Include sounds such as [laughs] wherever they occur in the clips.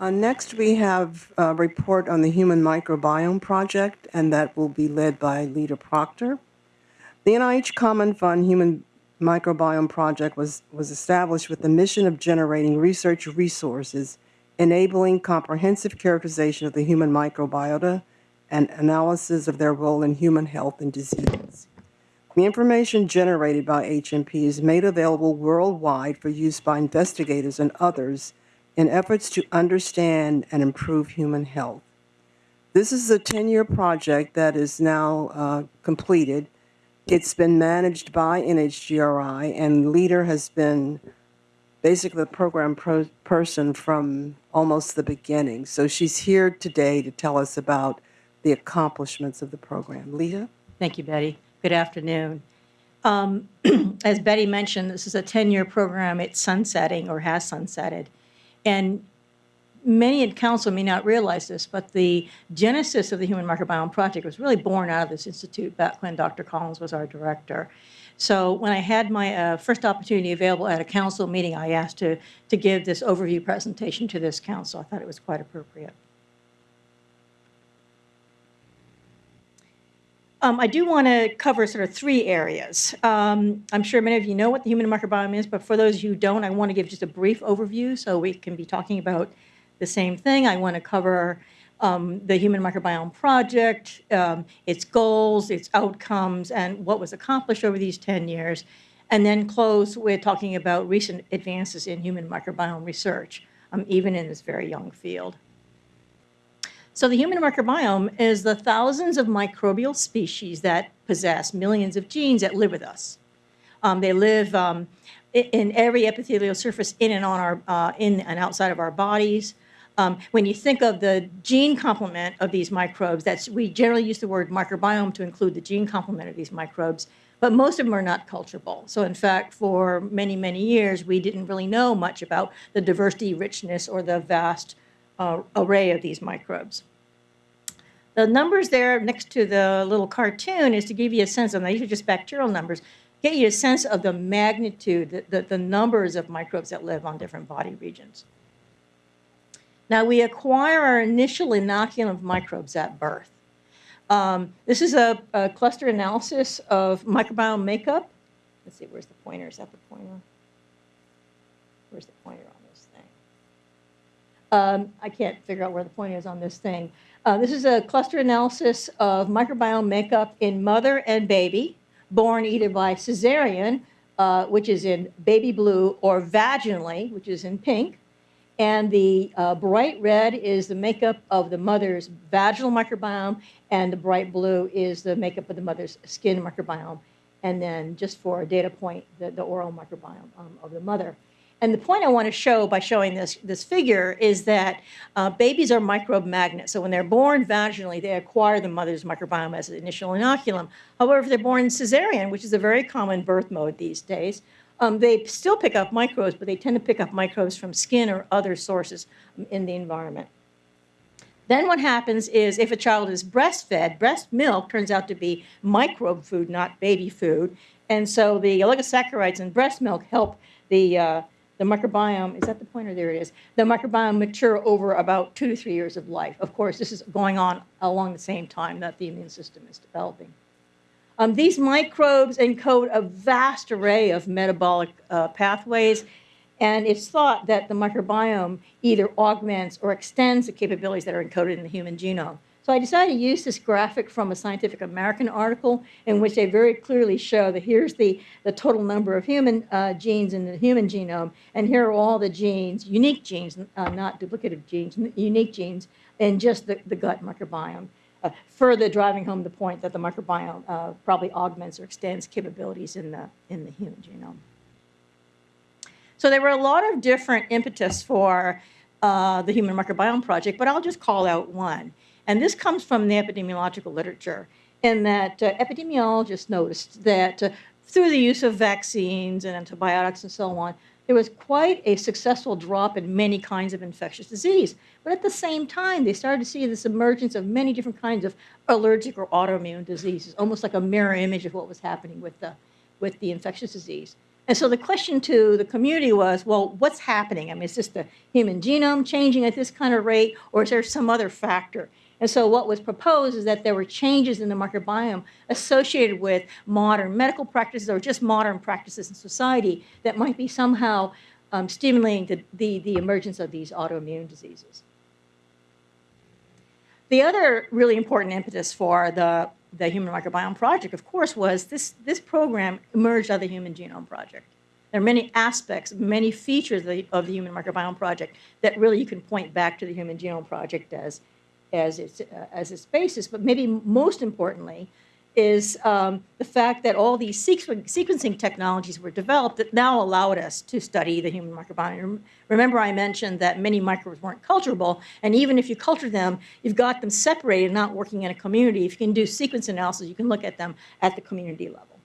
Uh, Next, we have a report on the Human Microbiome Project, and that will be led by Lita Proctor. The NIH Common Fund Human Microbiome Project was, was established with the mission of generating research resources enabling comprehensive characterization of the human microbiota and analysis of their role in human health and disease. The information generated by HMP is made available worldwide for use by investigators and others in efforts to understand and improve human health. This is a 10-year project that is now uh, completed. It's been managed by NHGRI, and Lita has been basically the program pro- person from almost the beginning. So she's here today to tell us about the accomplishments of the program. Lita? Thank you, Betty. Good afternoon. Um, [clears throat] As Betty mentioned, this is a 10-year program. It's sunsetting or has sunsetted. And many in council may not realize this, but the genesis of the Human Microbiome Project was really born out of this institute back when Dr. Collins was our director. So when I had my uh, first opportunity available at a council meeting, I asked to, to give this overview presentation to this council. I thought it was quite appropriate. Um, I do want to cover sort of three areas. Um, I'm sure many of you know what the human microbiome is, but for those who don't, I want to give just a brief overview so we can be talking about the same thing. I want to cover um, the Human Microbiome Project, um, its goals, its outcomes, and what was accomplished over these 10 years, and then close with talking about recent advances in human microbiome research, um, even in this very young field. So the human microbiome is the thousands of microbial species that possess millions of genes that live with us. Um, they live um, in every epithelial surface in and on our uh, in and outside of our bodies. Um, when you think of the gene complement of these microbes, that's we generally use the word microbiome to include the gene complement of these microbes, but most of them are not culturable. So in fact, for many, many years, we didn't really know much about the diversity, richness, or the vast uh, array of these microbes. The numbers there next to the little cartoon is to give you a sense, and these are just bacterial numbers, get you a sense of the magnitude, the, the, the numbers of microbes that live on different body regions. Now, we acquire our initial inoculum of microbes at birth. Um, this is a, a, cluster analysis of microbiome makeup. Let's see, where's the pointer? Is that the pointer? Where's the pointer on this thing? Um, I can't figure out where the point is on this thing. Uh, this is a cluster analysis of microbiome makeup in mother and baby, born either by cesarean, uh, which is in baby blue, or vaginally, which is in pink. And the uh, bright red is the makeup of the mother's vaginal microbiome, and the bright blue is the makeup of the mother's skin microbiome. And then, just for a data point, the, the oral microbiome um, of the mother. And the point I want to show by showing this, this figure is that uh, babies are microbe magnets. So when they're born vaginally, they acquire the mother's microbiome as an initial inoculum. However, if they're born cesarean, which is a very common birth mode these days, um, they still pick up microbes, but they tend to pick up microbes from skin or other sources um, in the environment. Then what happens is if a child is breastfed, breast milk turns out to be microbe food, not baby food. And so the oligosaccharides in breast milk help the uh, the microbiome, is that the pointer? There it is. The microbiome mature over about two to three years of life. Of course, this is going on along the same time that the immune system is developing. Um, these microbes encode a vast array of metabolic uh, pathways, and it's thought that the microbiome either augments or extends the capabilities that are encoded in the human genome. So I decided to use this graphic from a Scientific American article in which they very clearly show that here's the, the total number of human uh, genes in the human genome, and here are all the genes, unique genes, uh, not duplicative genes, unique genes in just the, the gut microbiome. Uh, further driving home the point that the microbiome uh, probably augments or extends capabilities in the, in the human genome. So there were a lot of different impetus for uh, the Human Microbiome Project, but I'll just call out one. And this comes from the epidemiological literature, in that uh, epidemiologists noticed that uh, through the use of vaccines and antibiotics and so on, there was quite a successful drop in many kinds of infectious disease. But at the same time, they started to see this emergence of many different kinds of allergic or autoimmune diseases, almost like a mirror image of what was happening with the, with the infectious disease. And so the question to the community was, well, what's happening? I mean, is this the human genome changing at this kind of rate, or is there some other factor? And so what was proposed is that there were changes in the microbiome associated with modern medical practices or just modern practices in society that might be somehow um, stimulating the, the, the emergence of these autoimmune diseases. The other really important impetus for the, the Human Microbiome Project, of course, was this, this program emerged out of the Human Genome Project. There are many aspects, many features of the, of the Human Microbiome Project that really you can point back to the Human Genome Project as, as, its, uh, as its basis. But maybe most importantly, is um, the fact that all these sequ sequencing technologies were developed that now allowed us to study the human microbiome. Remember I mentioned that many microbes weren't culturable, and even if you culture them, you've got them separated, not working in a community. If you can do sequence analysis, you can look at them at the community level.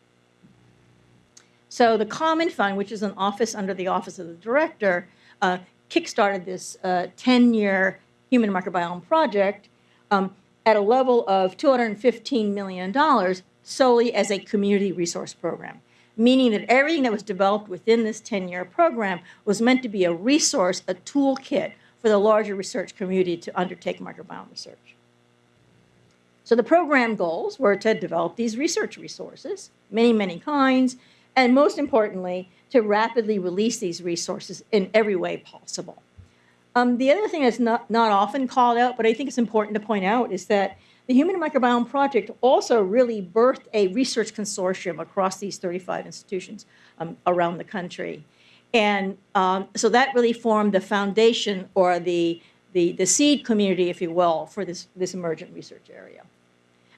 So the Common Fund, which is an office under the Office of the Director, uh, kickstarted this 10-year uh, human microbiome project. Um, at a level of $215 million solely as a community resource program, meaning that everything that was developed within this 10-year program was meant to be a resource, a toolkit for the larger research community to undertake microbiome research. So the program goals were to develop these research resources, many, many kinds, and most importantly, to rapidly release these resources in every way possible. Um, the other thing that's not, not often called out, but I think it's important to point out, is that the Human Microbiome Project also really birthed a research consortium across these 35 institutions um, around the country. And um, so that really formed the foundation or the, the, the seed community, if you will, for this, this emergent research area.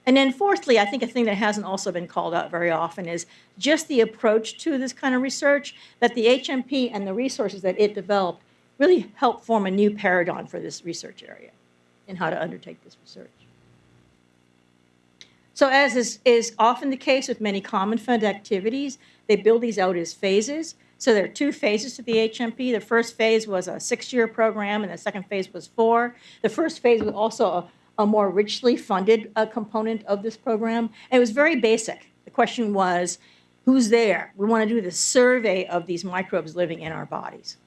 And then fourthly, I think a thing that hasn't also been called out very often is just the approach to this kind of research, that the HMP and the resources that it developed really help form a new paradigm for this research area in how to undertake this research. So as is, is often the case with many common fund activities, they build these out as phases. So there are two phases to the HMP. The first phase was a six-year program, and the second phase was four. The first phase was also a, a more richly funded uh, component of this program. And it was very basic. The question was, who's there? We want to do the survey of these microbes living in our bodies.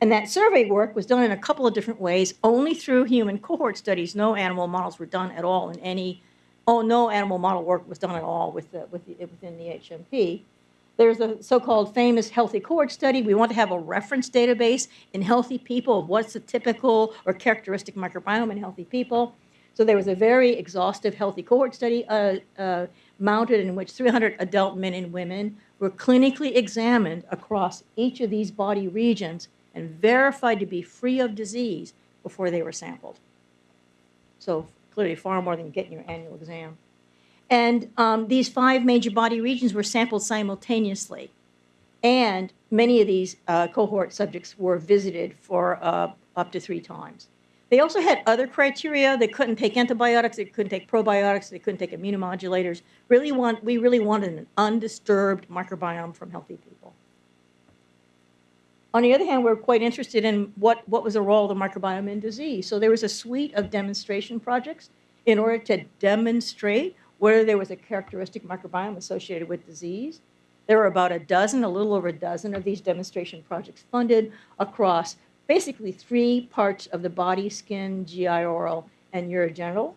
And that survey work was done in a couple of different ways, only through human cohort studies. No animal models were done at all in any, oh, no animal model work was done at all with the, with the, within the HMP. There's a so-called famous healthy cohort study. We want to have a reference database in healthy people of what's the typical or characteristic microbiome in healthy people. So there was a very exhaustive healthy cohort study uh, uh, mounted in which 300 adult men and women were clinically examined across each of these body regions and verified to be free of disease before they were sampled. So clearly far more than getting your annual exam. And um, these five major body regions were sampled simultaneously. And many of these uh, cohort subjects were visited for uh, up to three times. They also had other criteria. They couldn't take antibiotics, they couldn't take probiotics, they couldn't take immunomodulators. Really want, we really wanted an undisturbed microbiome from healthy people. On the other hand, we're quite interested in what, what was the role of the microbiome in disease. So there was a suite of demonstration projects in order to demonstrate whether there was a characteristic microbiome associated with disease. There were about a dozen, a little over a dozen of these demonstration projects funded across basically three parts of the body, skin, GI, oral, and urogenital.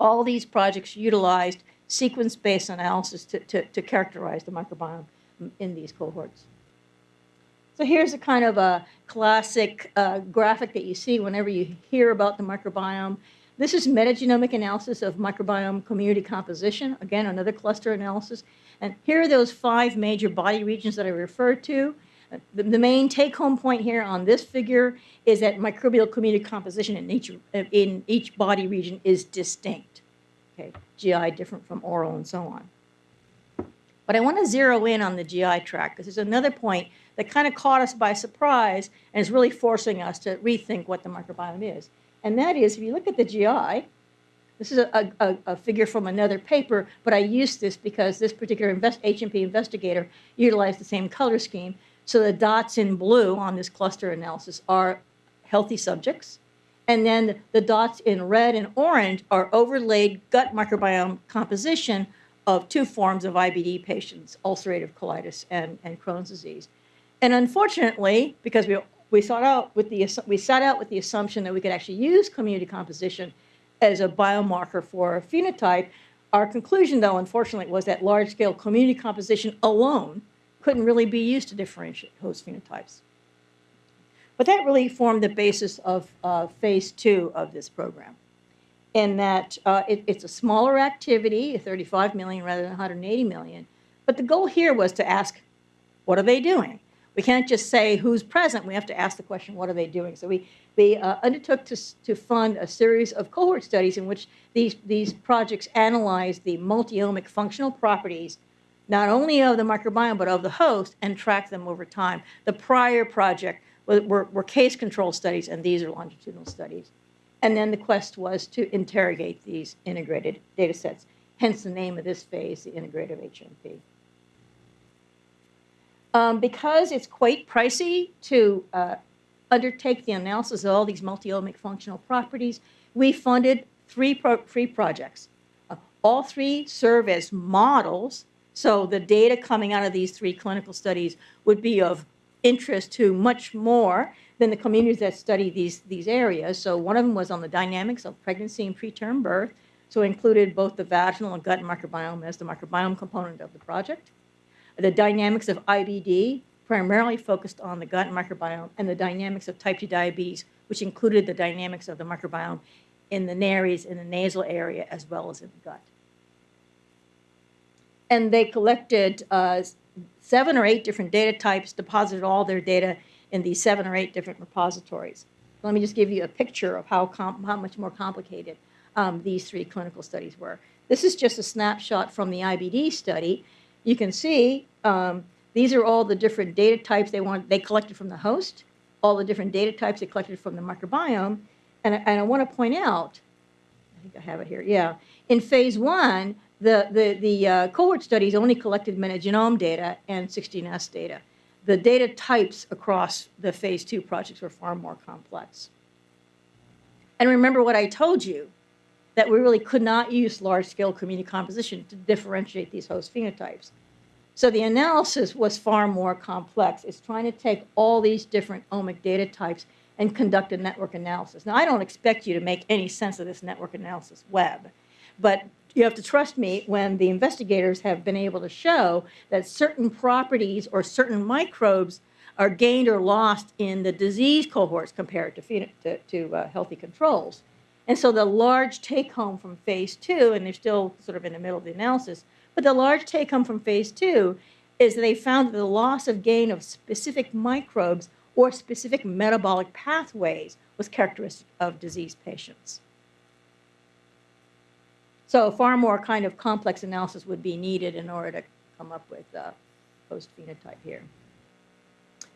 All these projects utilized sequence-based analysis to, to, to characterize the microbiome in these cohorts. So here's a kind of a classic uh, graphic that you see whenever you hear about the microbiome. This is metagenomic analysis of microbiome community composition. Again, another cluster analysis. And here are those five major body regions that I referred to. The, the main take-home point here on this figure is that microbial community composition in each, in each body region is distinct. Okay, GI different from oral and so on. But I want to zero in on the GI tract because there's another point that kind of caught us by surprise and is really forcing us to rethink what the microbiome is. And that is, if you look at the GI, this is a, a, a figure from another paper, but I used this because this particular invest, HMP investigator utilized the same color scheme. So the dots in blue on this cluster analysis are healthy subjects. And then the dots in red and orange are overlaid gut microbiome composition of two forms of IBD patients, ulcerative colitis and, and Crohn's disease. And unfortunately, because we, we sought out with the, we set out with the assumption that we could actually use community composition as a biomarker for a phenotype, our conclusion, though, unfortunately, was that large-scale community composition alone couldn't really be used to differentiate host phenotypes. But that really formed the basis of uh, phase two of this program. In that uh, it, it's a smaller activity, 35 million rather than 180 million. But the goal here was to ask, what are they doing? We can't just say who's present. We have to ask the question, what are they doing? So we, we uh, undertook to, to fund a series of cohort studies in which these, these projects analyzed the multiomic functional properties not only of the microbiome but of the host and track them over time. The prior project were, were, were case control studies, and these are longitudinal studies. And then the quest was to interrogate these integrated data sets, hence the name of this phase, the integrative HMP. Um, because it's quite pricey to uh, undertake the analysis of all these multiomic functional properties, we funded three, pro- three projects. Uh, all three serve as models, so the data coming out of these three clinical studies would be of interest to much more than the communities that study these, these areas. So one of them was on the dynamics of pregnancy and preterm birth, so it included both the vaginal and gut microbiome as the microbiome component of the project the dynamics of IBD, primarily focused on the gut microbiome, and the dynamics of type 2 diabetes, which included the dynamics of the microbiome in the nares, in the nasal area, as well as in the gut. And they collected uh, seven or eight different data types, deposited all their data in these seven or eight different repositories. Let me just give you a picture of how, how much more complicated um, these three clinical studies were. This is just a snapshot from the IBD study. You can see um, these are all the different data types they want. They collected from the host, all the different data types they collected from the microbiome, and, I- and I want to point out. I think I have it here. Yeah, in phase one, the the the uh, cohort studies only collected metagenome data and 16S data. The data types across the phase two projects were far more complex. And remember what I told you that we really could not use large-scale community composition to differentiate these host phenotypes. So the analysis was far more complex. It's trying to take all these different omic data types and conduct a network analysis. Now, I don't expect you to make any sense of this network analysis web, but you have to trust me when the investigators have been able to show that certain properties or certain microbes are gained or lost in the disease cohorts compared to, to, to uh, healthy controls. And so the large take home from phase two, and they're still sort of in the middle of the analysis, but the large take home from phase two is they found that the loss of gain of specific microbes or specific metabolic pathways was characteristic of disease patients. So far more kind of complex analysis would be needed in order to come up with a host phenotype here.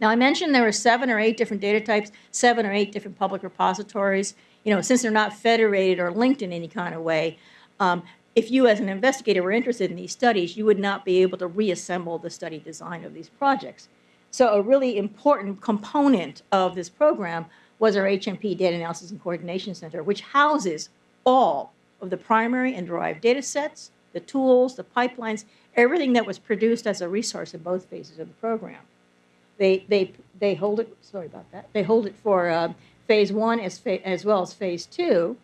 Now, I mentioned there were seven or eight different data types, seven or eight different public repositories. You know, since they're not federated or linked in any kind of way, um, if you as an investigator were interested in these studies, you would not be able to reassemble the study design of these projects. So a really important component of this program was our HMP Data Analysis and Coordination Center, which houses all of the primary and derived data sets, the tools, the pipelines, everything that was produced as a resource in both phases of the program. They, they, they hold it, sorry about that, they hold it for uh, phase one as, fa- as well as phase two.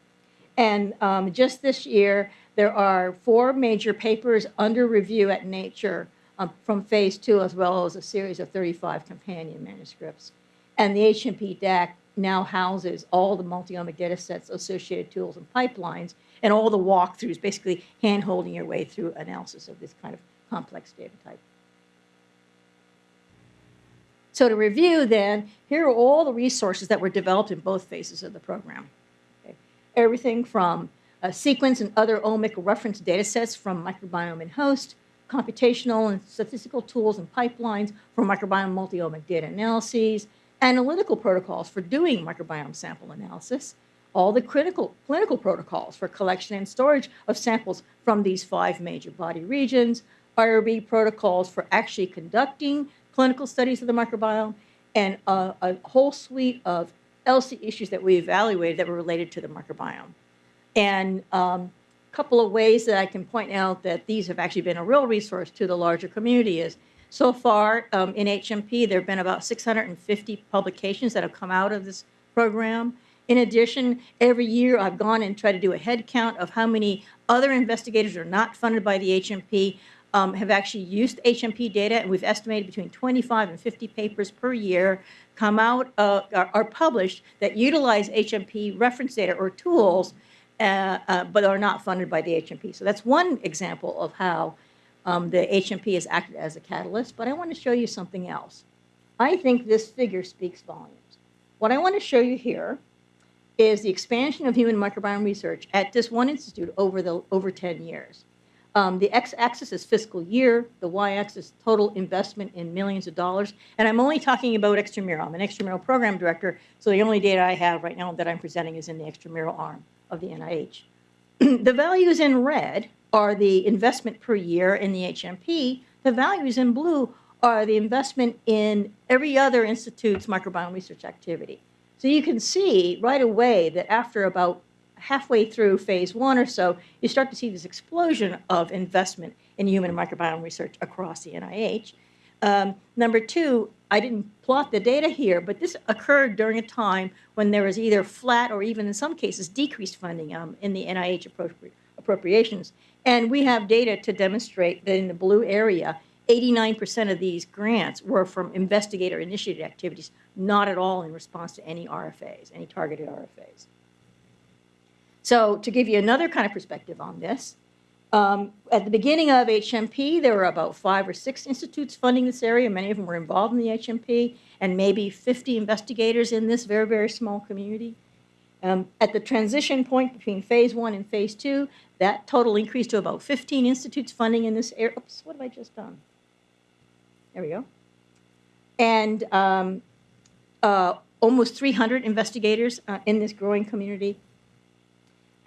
And um, just this year, there are four major papers under review at Nature um, from phase two, as well as a series of 35 companion manuscripts. And the HMP DAC now houses all the multiomic data sets, associated tools, and pipelines, and all the walkthroughs, basically hand holding your way through analysis of this kind of complex data type. So to review then, here are all the resources that were developed in both phases of the program. Okay. Everything from a sequence and other omic reference data sets from microbiome and host, computational and statistical tools and pipelines for microbiome multi-omic data analyses, analytical protocols for doing microbiome sample analysis, all the critical clinical protocols for collection and storage of samples from these five major body regions, IRB protocols for actually conducting clinical studies of the microbiome, and a, a whole suite of ELSI issues that we evaluated that were related to the microbiome. And um, couple of ways that I can point out that these have actually been a real resource to the larger community is so far um, in HMP, there have been about 650 publications that have come out of this program. In addition, every year I've gone and tried to do a head count of how many other investigators are not funded by the HMP um, have actually used HMP data, and we've estimated between 25 and 50 papers per year come out, uh, are, are published that utilize HMP reference data or tools, uh, uh, but are not funded by the HMP. So that's one example of how um, the HMP has acted as a catalyst, but I want to show you something else. I think this figure speaks volumes. What I want to show you here is the expansion of human microbiome research at this one institute over the over 10 years. Um, the x-axis is fiscal year, the y-axis is total investment in millions of dollars, and I'm only talking about extramural. I'm an extramural program director, so the only data I have right now that I'm presenting is in the extramural arm of the NIH. [clears throat] the values in red are the investment per year in the HMP. The values in blue are the investment in every other institute's microbiome research activity. So you can see right away that after about halfway through phase one or so, you start to see this explosion of investment in human microbiome research across the NIH. Um, number two, I didn't plot the data here, but this occurred during a time when there was either flat or even in some cases decreased funding um, in the NIH appropri appropriations. And we have data to demonstrate that in the blue area, 89% of these grants were from investigator-initiated activities, not at all in response to any RFAs, any targeted RFAs. So to give you another kind of perspective on this, um, at the beginning of HMP, there were about five or six institutes funding this area. Many of them were involved in the HMP, and maybe 50 investigators in this very, very small community. Um, at the transition point between phase one and phase two, that total increased to about 15 institutes funding in this area. Oops, what have I just done? There we go. And um, uh, almost 300 investigators uh, in this growing community.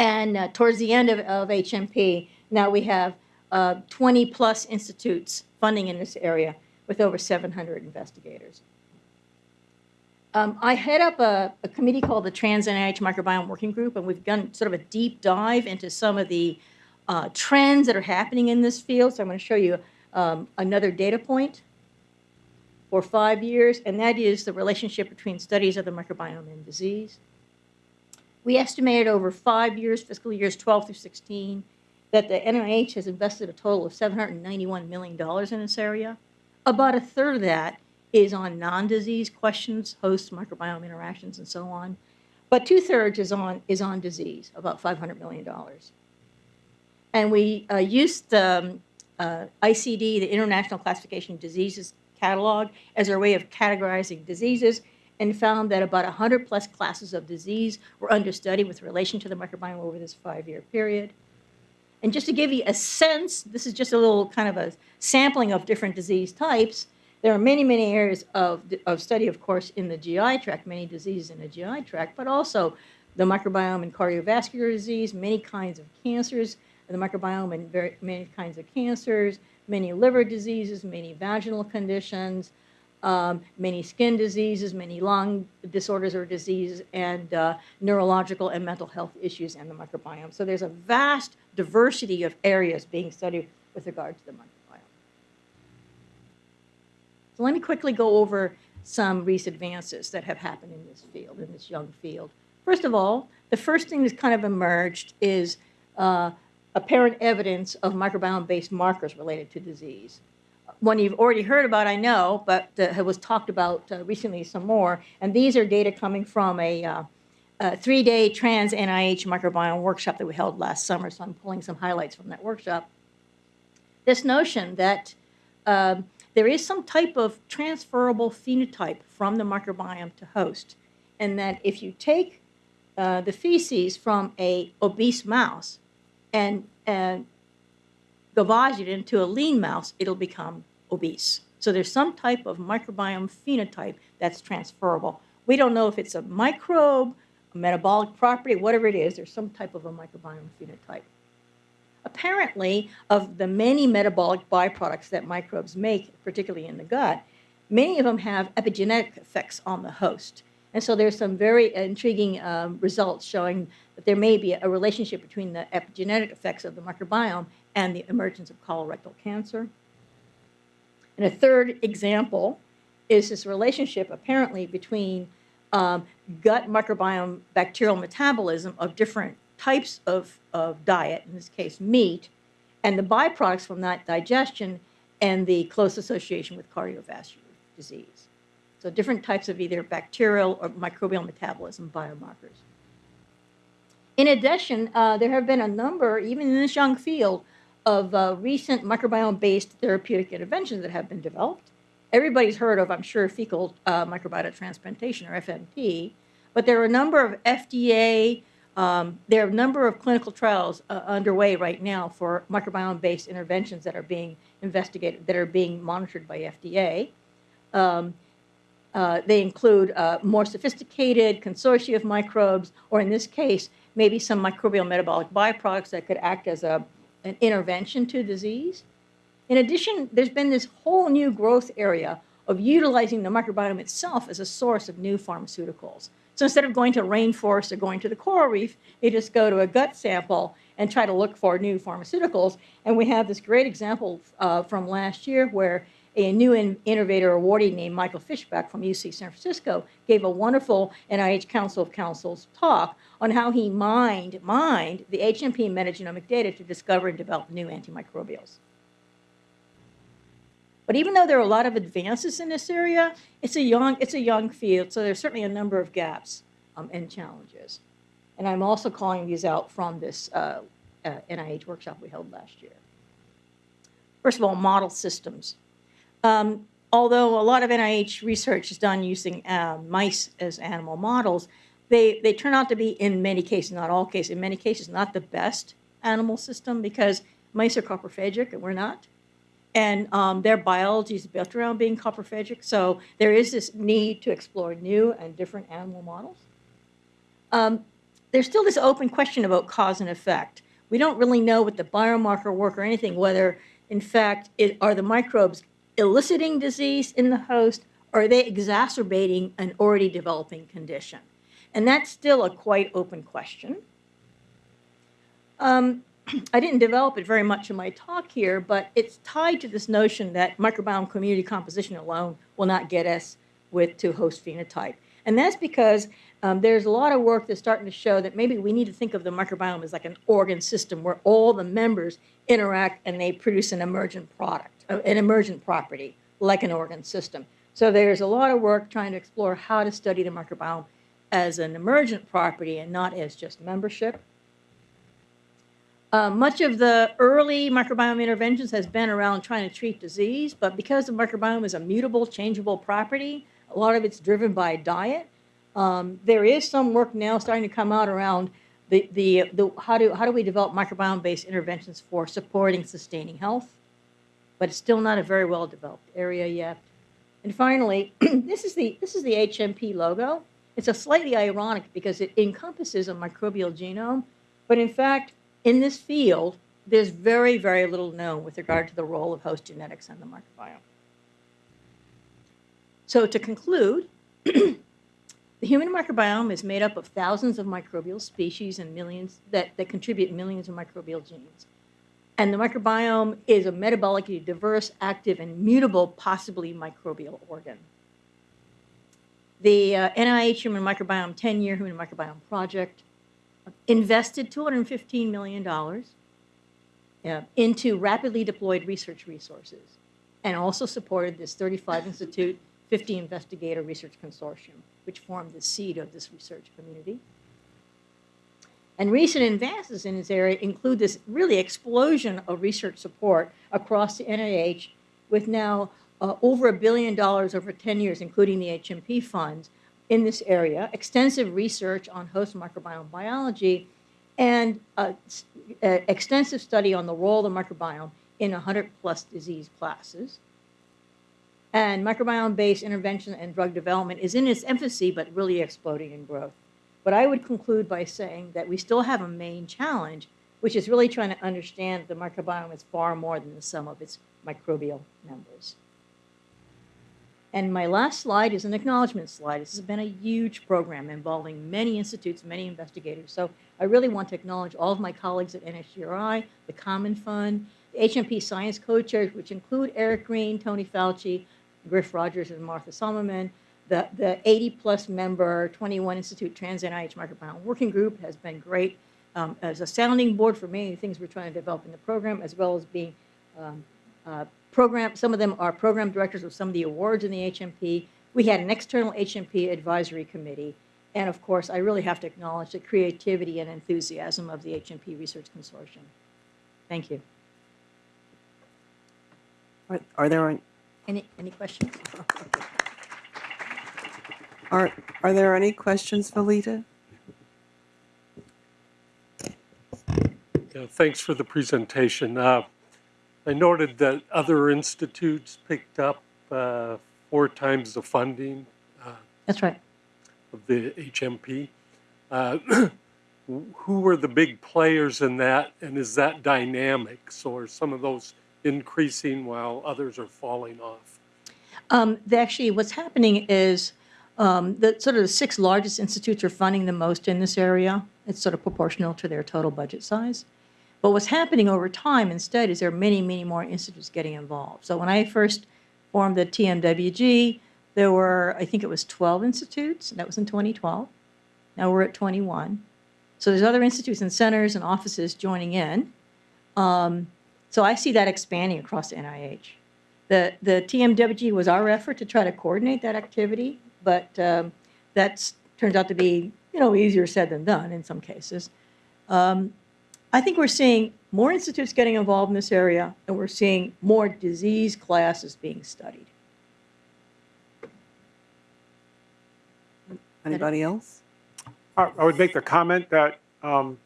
And uh, towards the end of, of, HMP, now we have uh, 20 plus institutes funding in this area with over 700 investigators. Um, I head up a, a, committee called the Trans NIH Microbiome Working Group, and we've done sort of a deep dive into some of the uh, trends that are happening in this field. So I'm going to show you um, another data point for five years, and that is the relationship between studies of the microbiome and disease. We estimated over five years, fiscal years 12 through 16, that the NIH has invested a total of $791 million in this area. About a third of that is on non-disease questions, host microbiome interactions, and so on. But two-thirds is on, is on disease, about $500 million. And we uh, used the um, uh, ICD, the International Classification of Diseases catalog, as our way of categorizing diseases and found that about 100 plus classes of disease were under study with relation to the microbiome over this five-year period. And just to give you a sense, this is just a little kind of a sampling of different disease types. There are many, many areas of, of study, of course, in the GI tract, many diseases in the GI tract, but also the microbiome and cardiovascular disease, many kinds of cancers, the microbiome and very, many kinds of cancers, many liver diseases, many vaginal conditions, um, many skin diseases, many lung disorders or diseases, and uh, neurological and mental health issues and the microbiome. So there's a vast diversity of areas being studied with regard to the microbiome. So let me quickly go over some recent advances that have happened in this field, in this young field. First of all, the first thing that's kind of emerged is uh, apparent evidence of microbiome-based markers related to disease one you've already heard about, I know, but uh, was talked about uh, recently some more. And these are data coming from a, uh, a three-day trans NIH microbiome workshop that we held last summer. So I'm pulling some highlights from that workshop. This notion that um, there is some type of transferable phenotype from the microbiome to host, and that if you take uh, the feces from a obese mouse and, and gavage it into a lean mouse, it'll become obese. So there's some type of microbiome phenotype that's transferable. We don't know if it's a microbe, a metabolic property, whatever it is, there's some type of a microbiome phenotype. Apparently, of the many metabolic byproducts that microbes make, particularly in the gut, many of them have epigenetic effects on the host. And so there's some very intriguing um, results showing that there may be a relationship between the epigenetic effects of the microbiome and the emergence of colorectal cancer. And a third example is this relationship apparently between um, gut microbiome bacterial metabolism of different types of, of diet, in this case meat, and the byproducts from that digestion and the close association with cardiovascular disease. So different types of either bacterial or microbial metabolism biomarkers. In addition, uh, there have been a number, even in this young field, of uh, recent microbiome-based therapeutic interventions that have been developed. Everybody's heard of, I'm sure, fecal uh, microbiota transplantation or FMT, but there are a number of FDA, um, there are a number of clinical trials uh, underway right now for microbiome-based interventions that are being investigated, that are being monitored by FDA. Um, uh, they include uh, more sophisticated consortia of microbes, or in this case, maybe some microbial metabolic byproducts that could act as a, an intervention to disease. In addition, there's been this whole new growth area of utilizing the microbiome itself as a source of new pharmaceuticals. So instead of going to rainforest or going to the coral reef, they just go to a gut sample and try to look for new pharmaceuticals. And we have this great example uh, from last year where a new in innovator awardee named Michael Fischbach from UC San Francisco gave a wonderful NIH Council of Councils talk on how he mined, mined the HMP metagenomic data to discover and develop new antimicrobials. But even though there are a lot of advances in this area, it's a young, it's a young field, so there's certainly a number of gaps um, and challenges. And I'm also calling these out from this uh, uh, NIH workshop we held last year. First of all, model systems. Um, although a lot of NIH research is done using um, mice as animal models, they, they turn out to be, in many cases, not all cases, in many cases, not the best animal system because mice are coprophagic and we're not and um, their biology is built around being coprophagic. So there is this need to explore new and different animal models. Um, there's still this open question about cause and effect. We don't really know what the biomarker work or anything, whether in fact it, are the microbes eliciting disease in the host or are they exacerbating an already developing condition? And that's still a quite open question. Um, [clears throat] I didn't develop it very much in my talk here, but it's tied to this notion that microbiome community composition alone will not get us with to host phenotype. And that's because um, there's a lot of work that's starting to show that maybe we need to think of the microbiome as like an organ system where all the members interact and they produce an emergent product, an emergent property, like an organ system. So there's a lot of work trying to explore how to study the microbiome as an emergent property and not as just membership. Uh, much of the early microbiome interventions has been around trying to treat disease, but because the microbiome is a mutable, changeable property, a lot of it's driven by diet. Um, there is some work now starting to come out around the, the, the how, do, how do we develop microbiome-based interventions for supporting sustaining health, but it's still not a very well-developed area yet. And finally, [clears throat] this is the this is the HMP logo. It's a slightly ironic because it encompasses a microbial genome, but in fact, in this field, there's very, very little known with regard to the role of host genetics and the microbiome. So to conclude, [clears throat] the human microbiome is made up of thousands of microbial species and millions that, that contribute millions of microbial genes. And the microbiome is a metabolically diverse, active, and mutable, possibly microbial organ. The uh, NIH Human Microbiome 10-Year Human Microbiome Project invested $215 million uh, into rapidly deployed research resources and also supported this 35 Institute, 50 Investigator Research Consortium, which formed the seed of this research community. And recent advances in this area include this really explosion of research support across the NIH with now uh, over a billion dollars over 10 years, including the HMP funds, in this area, extensive research on host microbiome biology, and a, a extensive study on the role of the microbiome in 100 plus disease classes. And microbiome-based intervention and drug development is in its infancy, but really exploding in growth. But I would conclude by saying that we still have a main challenge, which is really trying to understand the microbiome is far more than the sum of its microbial members. And my last slide is an acknowledgement slide. This has been a huge program involving many institutes, many investigators. So I really want to acknowledge all of my colleagues at NHGRI, the Common Fund, the HMP Science Co-Chairs, which include Eric Green, Tony Fauci, Griff Rodgers, and Martha Somerman. The, the 80-plus member 21 Institute Trans NIH Microbiome Working Group has been great um, as a sounding board for many things we're trying to develop in the program, as well as being um, uh, program, some of them are program directors of some of the awards in the HMP. We had an external HMP advisory committee. And of course, I really have to acknowledge the creativity and enthusiasm of the HMP Research Consortium. Thank you. Are, are there, Any, any questions? [laughs] are, are there any questions, Valita? Yeah, thanks for the presentation. Uh, I noted that other institutes picked up uh, four times the funding That's right. of the HMP. Uh, [clears throat] Who were the big players in that, and is that dynamic? So are some of those increasing while others are falling off? Um, actually, what's happening is um, the sort of the six largest institutes are funding the most in this area. It's sort of proportional to their total budget size. But what's happening over time instead is there are many, many more institutes getting involved. So when I first formed the TMWG, there were, I think it was 12 institutes, and that was in 2012. Now we're at 21. So there's other institutes and centers and offices joining in. Um, so I see that expanding across NIH. The, the TMWG was our effort to try to coordinate that activity, but um, that's, turns out to be, you know, easier said than done in some cases. Um, I think we're seeing more institutes getting involved in this area, and we're seeing more disease classes being studied. Anybody else? I I would make the comment that um,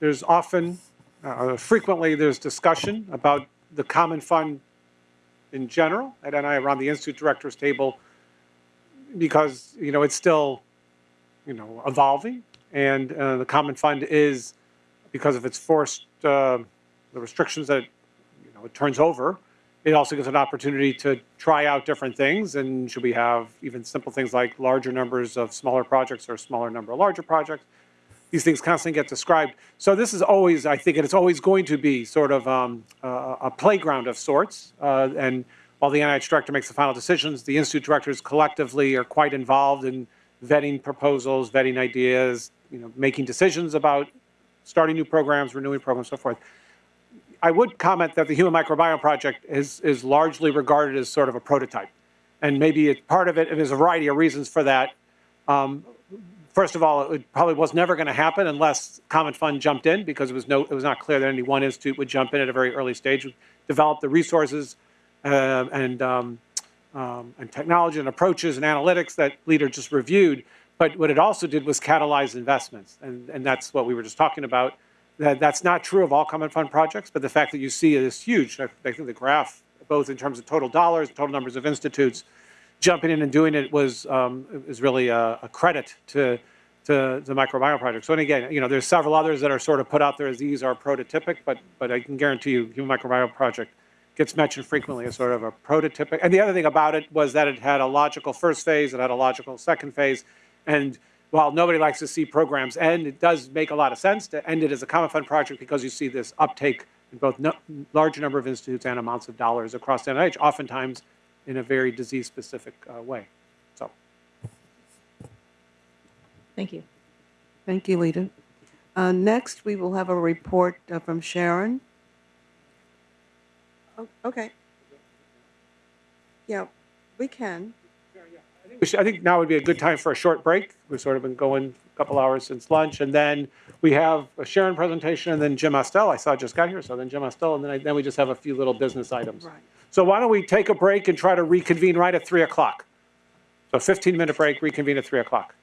there's often, uh, frequently, there's discussion about the common fund in general at NI around the institute directors table because, you know, it's still, you know, evolving. And uh, the common fund is, because of its forced, uh, the restrictions that, you know, it turns over, it also gives an opportunity to try out different things. And should we have even simple things like larger numbers of smaller projects or smaller number of larger projects? These things constantly get described. So this is always, I think, and it's always going to be sort of um, a, a playground of sorts. Uh, and while the NIH director makes the final decisions, the institute directors collectively are quite involved in vetting proposals, vetting ideas, you know, making decisions about starting new programs, renewing programs, so forth. I would comment that the Human Microbiome Project is, is largely regarded as sort of a prototype. And maybe it, part of it, and there's a variety of reasons for that. Um, first of all, it probably was never going to happen unless Common Fund jumped in because it was, no, it was not clear that any one institute would jump in at a very early stage, develop the resources and, um, um, and technology and approaches and analytics that Lita just reviewed. But what it also did was catalyze investments. And, and that's what we were just talking about. That, that's not true of all common fund projects, but the fact that you see it is huge. I, I think the graph, both in terms of total dollars, total numbers of institutes, jumping in and doing it was um, is really a, a credit to to the microbiome project. So and again, you know, there's several others that are sort of put out there as these are prototypic, but but I can guarantee you, Human Microbiome Project gets mentioned frequently as sort of a prototypic. And the other thing about it was that it had a logical first phase, it had a logical second phase, and while nobody likes to see programs end, it does make a lot of sense to end it as a common fund project because you see this uptake in both no, large number of institutes and amounts of dollars across the NIH, oftentimes in a very disease-specific uh, way. So, Thank you. Thank you, Lita. Uh, Next, we will have a report uh, from Sharon. Oh, Okay. Yeah, we can. we should- I think now would be a good time for a short break. We've sort of been going a couple hours since lunch, and then we have a Sharon presentation, and then Jim Estelle. I saw just got here, so then Jim Estelle, and then, I, then we just have a few little business items. Right. So why don't we take a break and try to reconvene right at 3 o'clock? So 15-minute break, reconvene at 3 o'clock.